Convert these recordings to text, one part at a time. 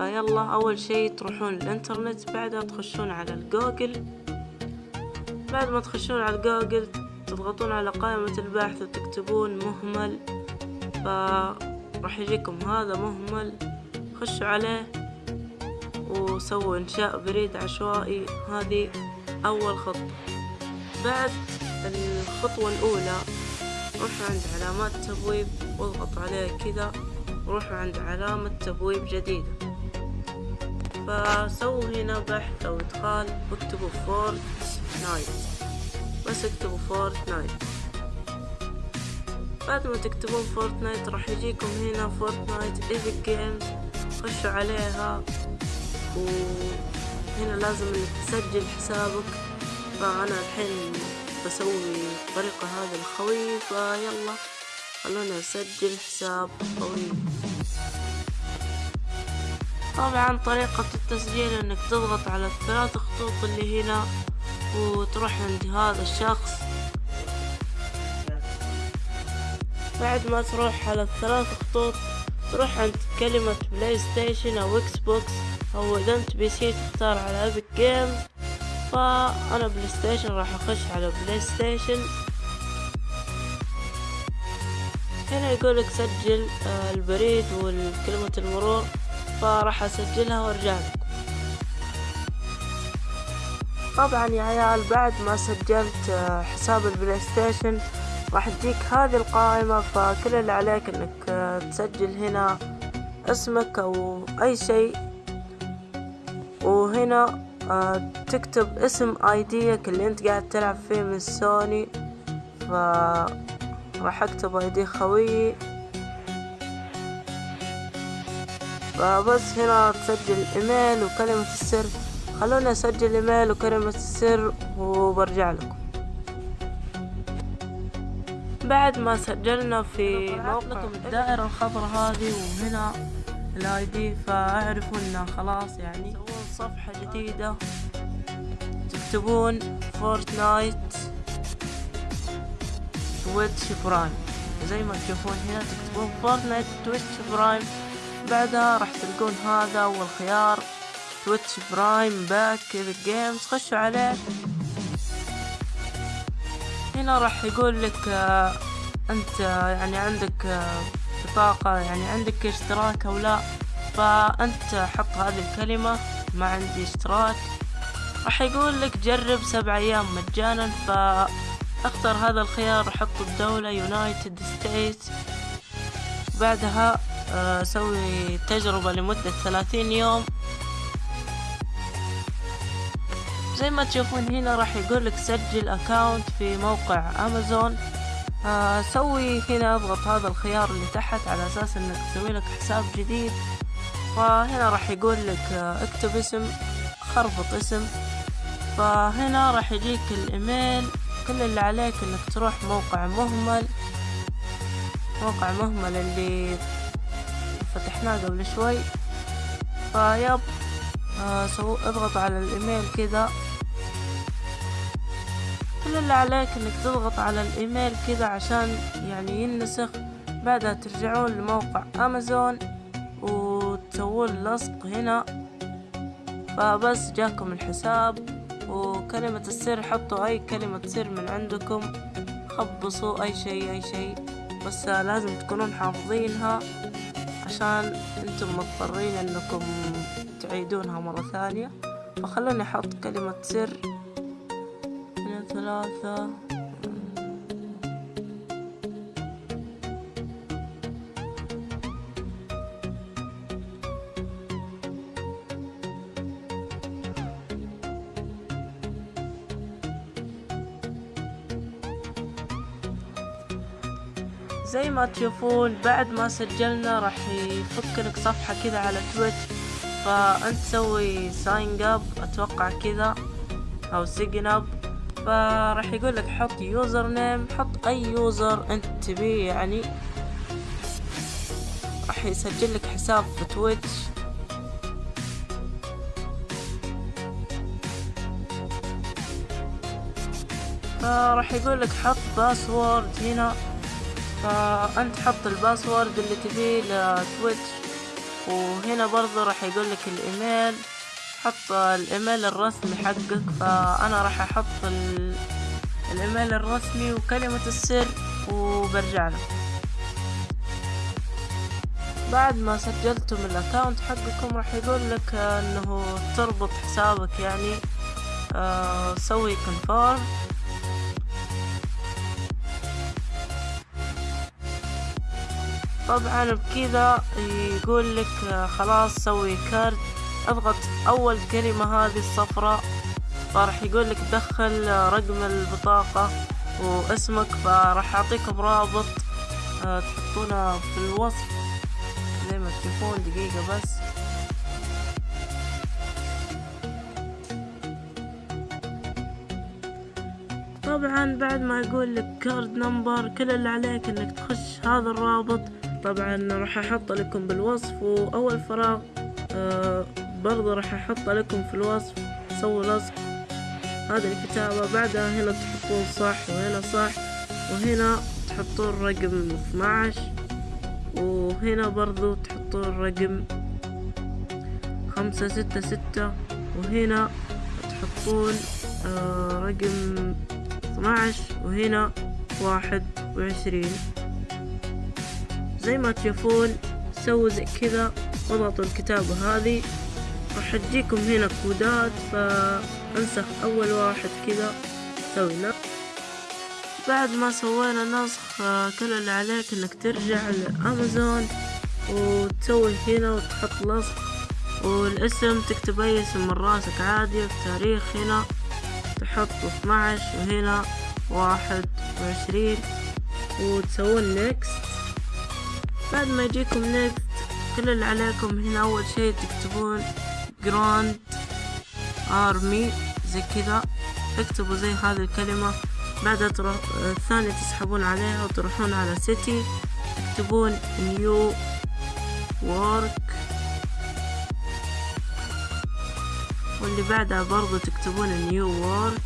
يلا أول شي تروحون الإنترنت بعدها تخشون على الجوجل. بعد ما تخشون على الجوجل تضغطون على قائمة البحث وتكتبون مهمل. فراح يجيكم هذا مهمل خشوا عليه وسووا إنشاء بريد عشوائي. هذه أول خطوة بعد الخطوة الأولى روحوا عند علامات تبويب واضغطوا عليها كذا وروحوا عند علامة تبويب جديدة. فسووا هنا بحث أو إدخال واكتبوا Fortnite بس اكتبوا Fortnite بعد ما تكتبون Fortnite راح يجيكم هنا Fortnite Epic Games خشوا عليها. وهنا لازم إنك تسجل حسابك. فأنا الحين بسوي الطريقة هذه لخوي فيلا خلونا نسجل حساب قوي. طبعا طريقة التسجيل إنك تضغط على الثلاث خطوط اللي هنا وتروح عند هذا الشخص. بعد ما تروح على الثلاث خطوط تروح عند كلمة PlayStation أو Xbox أو إذا أنت PC تختار على Epic Games فأنا PlayStation راح أخش على PlayStation هنا يقولك سجل البريد والكلمة المرور. فراح أسجلها وارجع طبعا يا عيال بعد ما سجلت حساب ال PlayStation راح تجيك هذه القائمة فكل اللي عليك إنك تسجل هنا اسمك أو أي شيء. وهنا تكتب اسم آيديك اللي أنت قاعد تلعب فيه من سوني. ف راح أكتب آيدي خويي. فبس هنا تسجل إيميل وكلمة السر. خلوني أسجل إيميل وكلمة السر وبرجع لكم. بعد ما سجلنا في موقع لكم الدائرة الخضراء هذه وهنا ال ID فأعرفوا انه خلاص يعني تسوون صفحة جديدة. تكتبون Fortnite Twitch Prime. زي ما تشوفون هنا تكتبون Fortnite Twitch Prime. بعدها راح تلقون هذا أول خيار. Twitch Prime Pack Epic Games خشوا عليه. هنا راح يقول لك آه أنت يعني عندك آه بطاقة يعني عندك اشتراك أو لا. فأنت حط هذه الكلمة ما عندي اشتراك. راح يقول لك جرب سبع أيام مجانا. فاختر هذا الخيار حط الدولة United States بعدها سوي تجربة لمدة ثلاثين يوم. زي ما تشوفون هنا راح يقولك سجل account في موقع أمازون. آه سوي هنا اضغط هذا الخيار اللي تحت على أساس إنك تسوي لك حساب جديد. فهنا راح يقول لك آه اكتب اسم خربط اسم. فهنا راح يجيك الإيميل كل اللي عليك إنك تروح موقع مهمل. موقع مهمل اللي فتحناه قبل شوي. فيب آه سو اضغط على الإيميل كذا كل اللي عليك إنك تضغط على الإيميل كذا عشان يعني ينسخ بعدها ترجعون لموقع أمازون وتسوون لصق هنا. فبس جاكم الحساب وكلمة السر حطوا أي كلمة سر من عندكم. خبصوا أي شيء أي شيء. بس لازم تكونون حافظينها. عشان أنتم مضطرين انكم تعيدونها مرة ثانية. فخلوني أحط كلمة سر. هنا ثلاثة. زي ما تشوفون بعد ما سجلنا راح يفك لك صفحة كذا على تويتش. فأنت تسوي sign up أتوقع كذا أو sign up فراح يقول لك حط username حط أي user أنت تبيه يعني. راح يسجل لك حساب في تويتش. فراح يقول لك حط password هنا. فأنت حط ال password اللي تبيه لتويتش. وهنا برضو راح يقولك الإيميل. حط الإيميل الرسمي حقك. فأنا راح أحط الإيميل الرسمي وكلمة السر وبرجع له. بعد ما سجلتم ال account حقكم راح يقول لك إنه تربط حسابك يعني آه سوي confirm طبعا بكذا يقول لك خلاص سوي card. أضغط أول كلمة هذه الصفراء فراح يقول لك دخل رقم البطاقة واسمك فراح اعطيكم رابط آه، تحطونه في الوصف زي ما تشوفون دقيقة بس. طبعا بعد ما يقول لك card number كل اللي عليك إنك تخش هذا الرابط طبعا راح أحط لكم بالوصف وأول فراغ آه برضه راح أحط لكم في الوصف سووا لصق هذه الكتابة بعدها هنا تحطون صح وهنا صح وهنا تحطون رقم 12 وهنا برضو تحطون رقم خمسة ستة ستة وهنا تحطون آه رقم 12 وهنا واحد وعشرين. زي ما تشوفون سووا زي كذا واضغطوا الكتابة هذه. راح تجيكم هنا كودات فأنسخ أول واحد كذا سوي نسخ بعد ما سوينا نسخ كل اللي عليك إنك ترجع لأمازون وتسوي هنا وتحط لصق والاسم تكتب أي اسم من راسك عادي التاريخ هنا تحط 12 وهنا واحد وعشرين. وتسوون next بعد ما يجيكم next كل اللي عليكم هنا أول شي تكتبون Grand Army زي كذا. اكتبوا زي هذه الكلمة. بعدها تروح الثانية تسحبون عليها وتروحون على city تكتبون New York واللي بعدها برضو تكتبون New York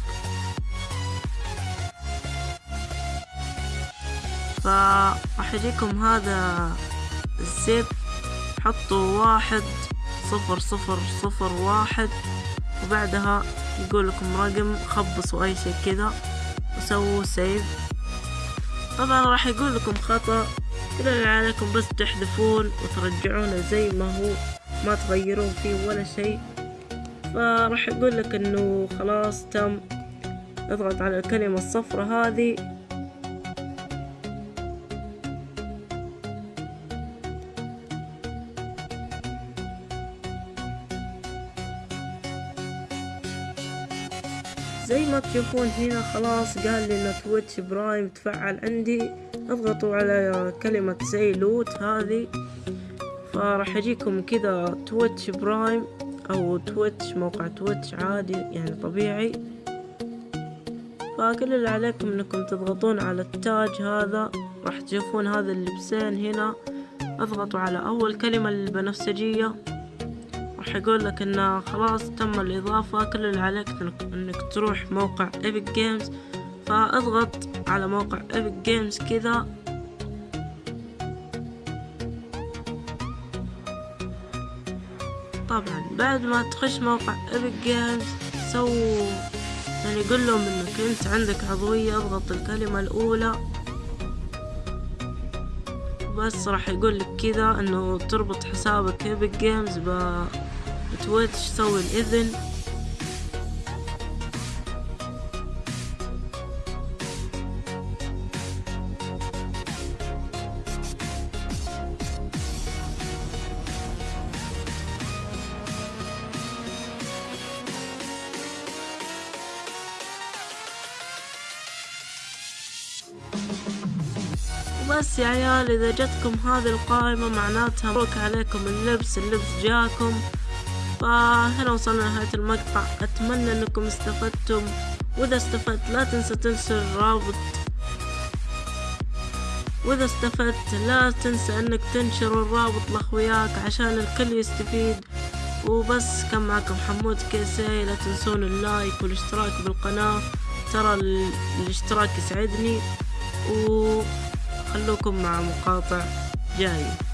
فراح يجيكم هذا ال zip حطوا واحد صفر صفر صفر واحد. وبعدها يقول لكم رقم خبصوا أي شي كذا وسووا save طبعا راح يقول لكم خطأ. كل عليكم بس تحذفون وترجعونه زي ما هو. ما تغيرون فيه ولا شيء. فراح يقول لك إنه خلاص تم. اضغط على الكلمة الصفرة هذه. زي ما تشوفون هنا خلاص قال لي ان Twitch Prime تفعل عندي. اضغطوا على كلمة the loot هذه. فراح يجيكم كذا Twitch Prime أو Twitch موقع Twitch عادي يعني طبيعي. فكل اللي عليكم إنكم تضغطون على التاج هذا. راح تشوفون هذا اللبسين هنا. اضغطوا على أول كلمة البنفسجية راح يقول لك انه خلاص تم الإضافة كل اللي عليك إنك تروح موقع Epic Games فاضغط على موقع Epic Games كذا. طبعا بعد ما تخش موقع Epic Games سو يعني قول لهم إنك أنت عندك عضوية أضغط الكلمة الأولى. بس راح يقول لك كذا إنه تربط حسابك Epic Games ب Twitch سوي الإذن؟ بس يا عيال إذا جتكم هذه القائمة معناتها مبروك عليكم اللبس اللبس جاكم. فهنا وصلنا لنهاية المقطع. أتمنى أنكم استفدتم. وإذا استفدت لا تنسى تنسى الرابط. وإذا استفدت لا تنسى أنك تنشر الرابط لأخوياك عشان الكل يستفيد. وبس كان معكم حمود كيسي. لا تنسون اللايك والاشتراك بالقناة. ترى الاشتراك يسعدني. و خلوكم مع مقاطع جاية